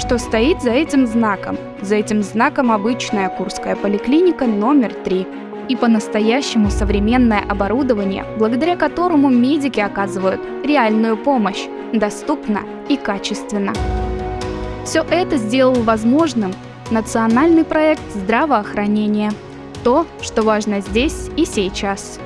Что стоит за этим знаком? За этим знаком обычная Курская поликлиника номер 3 и по-настоящему современное оборудование, благодаря которому медики оказывают реальную помощь, доступно и качественно. Все это сделал возможным национальный проект здравоохранения. То, что важно здесь и сейчас.